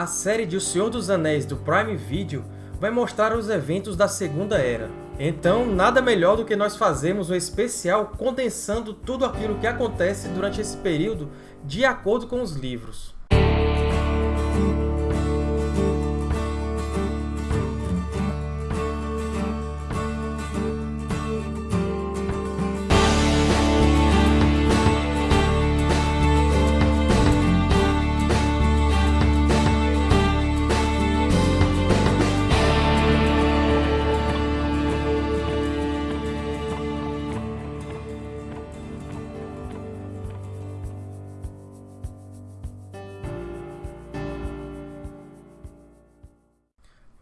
A série de O Senhor dos Anéis do Prime Video vai mostrar os eventos da Segunda Era. Então, nada melhor do que nós fazermos um especial condensando tudo aquilo que acontece durante esse período de acordo com os livros.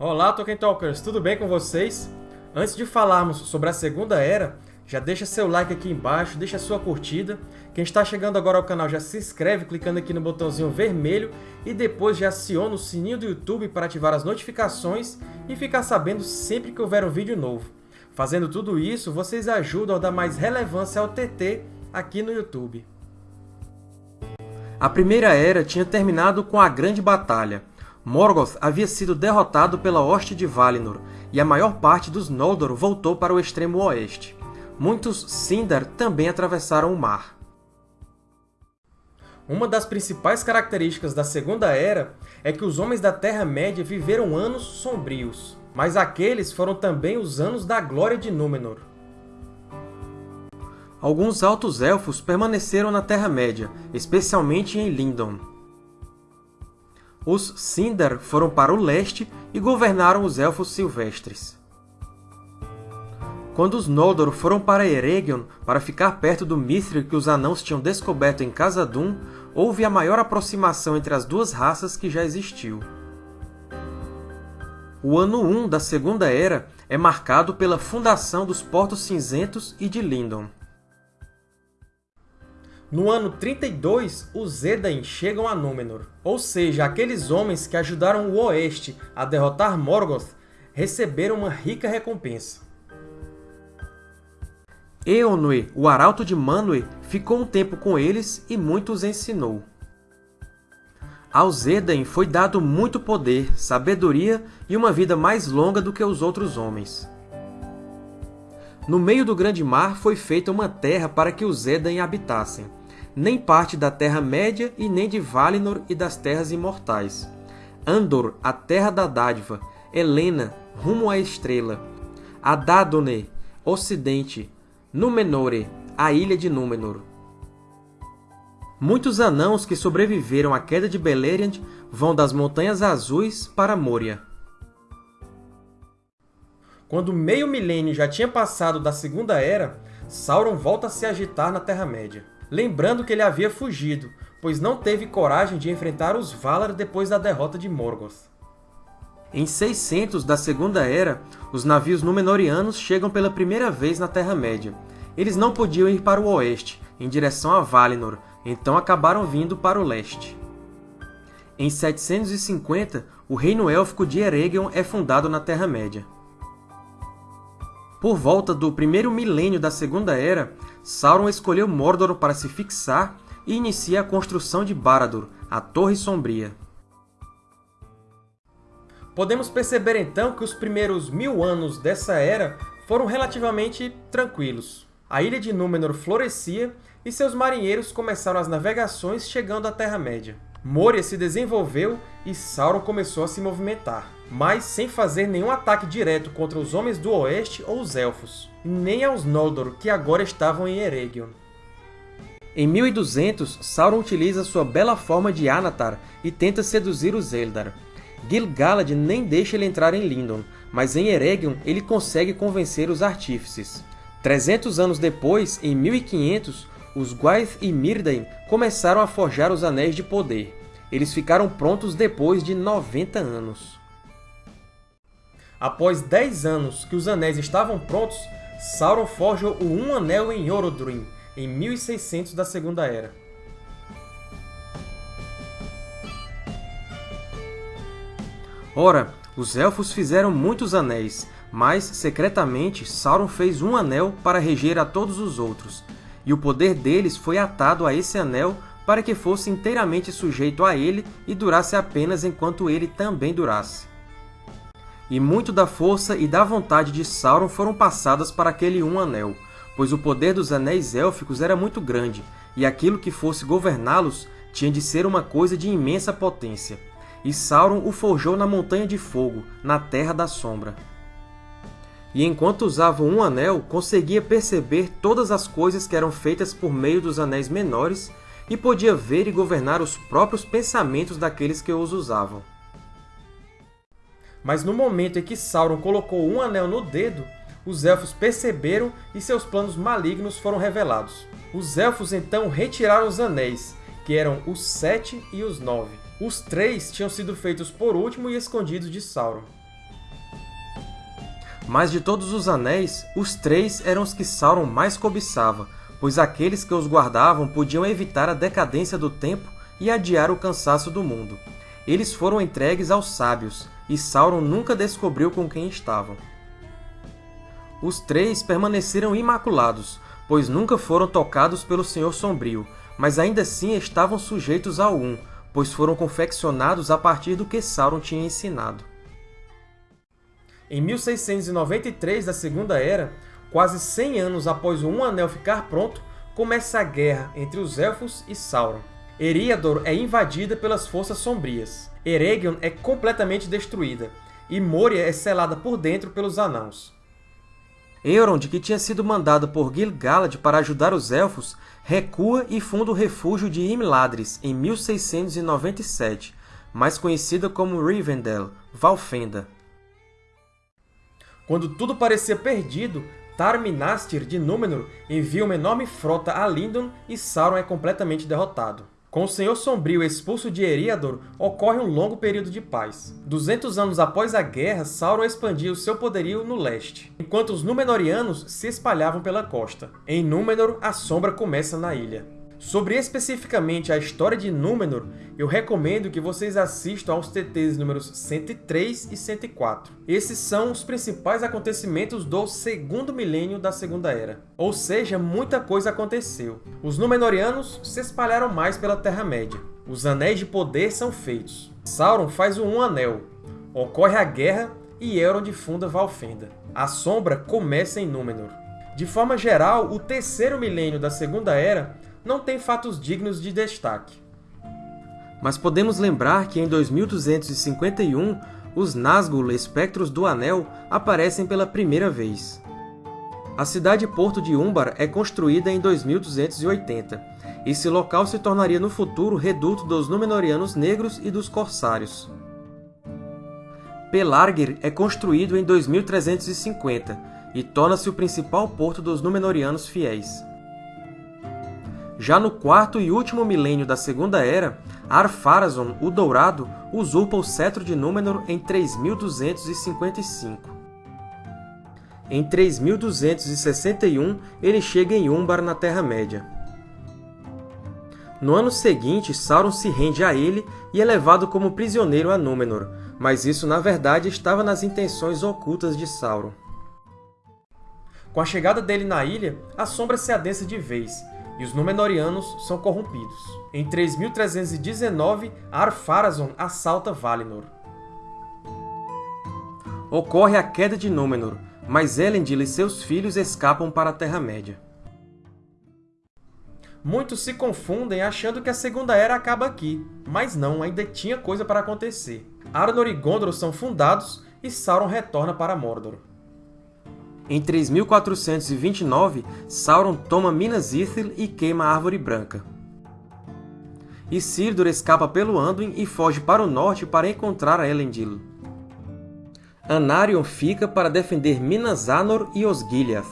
Olá, Tolkien Talkers! Tudo bem com vocês? Antes de falarmos sobre a Segunda Era, já deixa seu like aqui embaixo, deixa sua curtida. Quem está chegando agora ao canal já se inscreve clicando aqui no botãozinho vermelho e depois já aciona o sininho do YouTube para ativar as notificações e ficar sabendo sempre que houver um vídeo novo. Fazendo tudo isso, vocês ajudam a dar mais relevância ao TT aqui no YouTube. A Primeira Era tinha terminado com a Grande Batalha, Morgoth havia sido derrotado pela hoste de Valinor, e a maior parte dos Noldor voltou para o extremo oeste. Muitos Sindar também atravessaram o mar. Uma das principais características da Segunda Era é que os Homens da Terra-média viveram anos sombrios, mas aqueles foram também os anos da glória de Númenor. Alguns Altos Elfos permaneceram na Terra-média, especialmente em Lindon os Sindar foram para o leste e governaram os Elfos Silvestres. Quando os Noldor foram para Eregion para ficar perto do Mithril que os Anãos tinham descoberto em Khazad-dûm, houve a maior aproximação entre as duas raças que já existiu. O ano 1 da Segunda Era é marcado pela fundação dos Portos Cinzentos e de Lindon. No ano 32, os Edain chegam a Númenor, ou seja, aqueles homens que ajudaram o Oeste a derrotar Morgoth receberam uma rica recompensa. Eonwë, o arauto de Manwë, ficou um tempo com eles e muito os ensinou. Aos Edain foi dado muito poder, sabedoria e uma vida mais longa do que os outros homens. No meio do grande mar foi feita uma terra para que os Edain habitassem nem parte da Terra-média e nem de Valinor e das Terras Imortais. Andor, a Terra da Dádiva, Helena, rumo à Estrela, Adadone, Ocidente, Númenore, a Ilha de Númenor. Muitos anãos que sobreviveram à queda de Beleriand vão das Montanhas Azuis para Moria. Quando meio milênio já tinha passado da Segunda Era, Sauron volta a se agitar na Terra-média lembrando que ele havia fugido, pois não teve coragem de enfrentar os Valar depois da derrota de Morgoth. Em 600 da Segunda Era, os navios Númenóreanos chegam pela primeira vez na Terra-média. Eles não podiam ir para o oeste, em direção a Valinor, então acabaram vindo para o leste. Em 750, o Reino Élfico de Eregion é fundado na Terra-média. Por volta do primeiro milênio da Segunda Era, Sauron escolheu Mordor para se fixar e inicia a construção de Barad-dûr, a Torre Sombria. Podemos perceber então que os primeiros mil anos dessa era foram relativamente tranquilos. A Ilha de Númenor florescia e seus marinheiros começaram as navegações chegando à Terra-média. Moria se desenvolveu e Sauron começou a se movimentar, mas sem fazer nenhum ataque direto contra os Homens do Oeste ou os Elfos, nem aos Noldor, que agora estavam em Eregion. Em 1200, Sauron utiliza sua bela forma de Anatar e tenta seduzir os Eldar. Gil-galad nem deixa ele entrar em Lindon, mas em Eregion ele consegue convencer os Artífices. 300 anos depois, em 1500, os Gwaith e Myrdain começaram a forjar os Anéis de Poder. Eles ficaram prontos depois de 90 anos. Após 10 anos que os Anéis estavam prontos, Sauron forja o Um Anel em Orodruin, em 1600 da Segunda Era. Ora, os Elfos fizeram muitos anéis, mas, secretamente, Sauron fez um anel para reger a todos os outros, e o poder deles foi atado a esse anel para que fosse inteiramente sujeito a ele e durasse apenas enquanto ele também durasse. E muito da força e da vontade de Sauron foram passadas para aquele Um Anel, pois o poder dos Anéis Élficos era muito grande, e aquilo que fosse governá-los tinha de ser uma coisa de imensa potência. E Sauron o forjou na Montanha de Fogo, na Terra da Sombra. E enquanto usava um anel, conseguia perceber todas as coisas que eram feitas por meio dos anéis menores e podia ver e governar os próprios pensamentos daqueles que os usavam. Mas no momento em que Sauron colocou um anel no dedo, os Elfos perceberam e seus planos malignos foram revelados. Os Elfos então retiraram os anéis, que eram os Sete e os Nove. Os três tinham sido feitos por último e escondidos de Sauron. Mas de todos os anéis, os três eram os que Sauron mais cobiçava, pois aqueles que os guardavam podiam evitar a decadência do tempo e adiar o cansaço do mundo. Eles foram entregues aos sábios, e Sauron nunca descobriu com quem estavam. Os três permaneceram imaculados, pois nunca foram tocados pelo Senhor Sombrio, mas ainda assim estavam sujeitos ao Um, pois foram confeccionados a partir do que Sauron tinha ensinado. Em 1693 da Segunda Era, quase 100 anos após o Um Anel ficar pronto, começa a guerra entre os Elfos e Sauron. Eriador é invadida pelas Forças Sombrias, Eregion é completamente destruída, e Moria é selada por dentro pelos Anãos. Elrond, que tinha sido mandado por Gil-galad para ajudar os Elfos, recua e funda o refúgio de Imladris em 1697, mais conhecida como Rivendell, Valfenda. Quando tudo parecia perdido, Tar-Minastir de Númenor envia uma enorme frota a Lindon e Sauron é completamente derrotado. Com o Senhor Sombrio expulso de Eriador, ocorre um longo período de paz. 200 anos após a guerra, Sauron expandia o seu poderio no leste, enquanto os Númenóreanos se espalhavam pela costa. Em Númenor, a sombra começa na ilha. Sobre especificamente a história de Númenor, eu recomendo que vocês assistam aos TTs números 103 e 104. Esses são os principais acontecimentos do segundo milênio da Segunda Era. Ou seja, muita coisa aconteceu. Os Númenóreanos se espalharam mais pela Terra-média. Os Anéis de Poder são feitos. Sauron faz o Um Anel. Ocorre a Guerra e Elrond funda Valfenda. A Sombra começa em Númenor. De forma geral, o terceiro milênio da Segunda Era não tem fatos dignos de destaque. Mas podemos lembrar que em 2251, os Nazgûl, Espectros do Anel, aparecem pela primeira vez. A cidade-porto de Umbar é construída em 2280. Esse local se tornaria no futuro reduto dos Númenóreanos Negros e dos Corsários. Pelargir é construído em 2350 e torna-se o principal porto dos Númenóreanos fiéis. Já no quarto e último milênio da Segunda Era, Ar-Pharazôn, o Dourado, usurpa o cetro de Númenor em 3255. Em 3261, ele chega em Umbar, na Terra-média. No ano seguinte, Sauron se rende a ele e é levado como prisioneiro a Númenor, mas isso na verdade estava nas intenções ocultas de Sauron. Com a chegada dele na ilha, a sombra se adensa de vez, e os Númenóreanos são corrompidos. Em 3319, Ar-Pharazôn assalta Valinor. Ocorre a queda de Númenor, mas Elendil e seus filhos escapam para a Terra-média. Muitos se confundem achando que a Segunda Era acaba aqui, mas não, ainda tinha coisa para acontecer. Arnor e Gondor são fundados e Sauron retorna para Mordor. Em 3429, Sauron toma Minas Ithil e queima a Árvore Branca. Isildur escapa pelo Anduin e foge para o norte para encontrar Elendil. Anarion fica para defender Minas Anor e Osgiliath.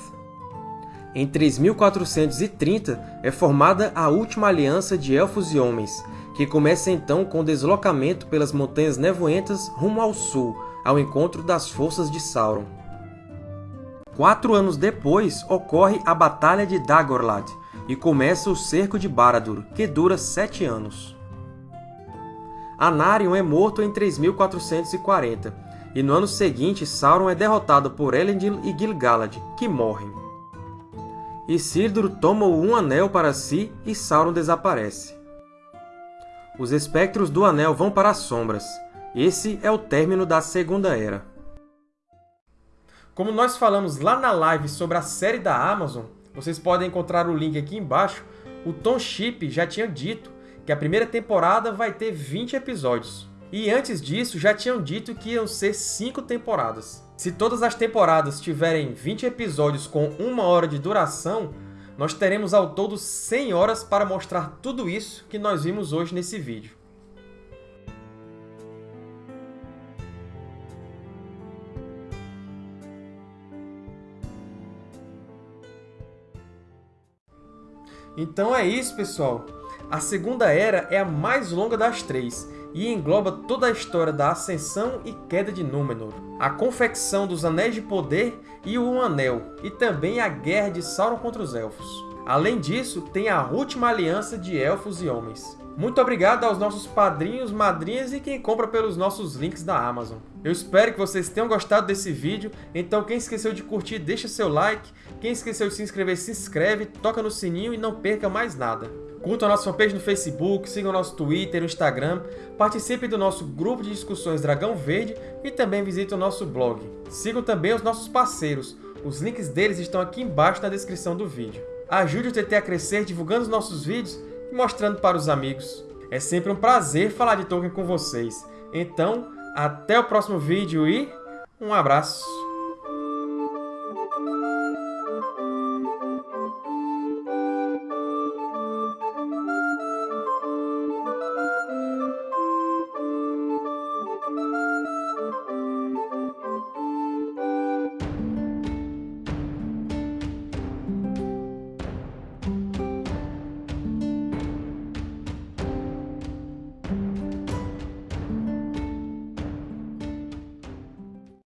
Em 3430 é formada a última aliança de Elfos e Homens, que começa então com o deslocamento pelas Montanhas Nevoentas rumo ao sul, ao encontro das forças de Sauron. Quatro anos depois, ocorre a Batalha de Dagorlad, e começa o Cerco de Barad-dûr, que dura sete anos. Anarion é morto em 3440, e no ano seguinte Sauron é derrotado por Elendil e Gil-galad, que morrem. Isildur toma Um Anel para si e Sauron desaparece. Os espectros do Anel vão para as sombras. Esse é o término da Segunda Era. Como nós falamos lá na live sobre a série da Amazon, vocês podem encontrar o link aqui embaixo, o Tom Chip já tinha dito que a primeira temporada vai ter 20 episódios. E antes disso, já tinham dito que iam ser 5 temporadas. Se todas as temporadas tiverem 20 episódios com uma hora de duração, nós teremos ao todo 100 horas para mostrar tudo isso que nós vimos hoje nesse vídeo. Então é isso, pessoal! A Segunda Era é a mais longa das três, e engloba toda a história da ascensão e queda de Númenor, a confecção dos Anéis de Poder e o Um Anel, e também a guerra de Sauron contra os Elfos. Além disso, tem a última aliança de Elfos e Homens. Muito obrigado aos nossos padrinhos, madrinhas e quem compra pelos nossos links da Amazon. Eu espero que vocês tenham gostado desse vídeo, então quem esqueceu de curtir, deixa seu like, quem esqueceu de se inscrever, se inscreve, toca no sininho e não perca mais nada. Curtam a nossa fanpage no Facebook, sigam o nosso Twitter, o Instagram, participem do nosso grupo de discussões Dragão Verde e também visitem o nosso blog. Sigam também os nossos parceiros, os links deles estão aqui embaixo na descrição do vídeo. Ajude o TT a crescer divulgando os nossos vídeos e mostrando para os amigos. É sempre um prazer falar de Tolkien com vocês. Então, até o próximo vídeo e um abraço!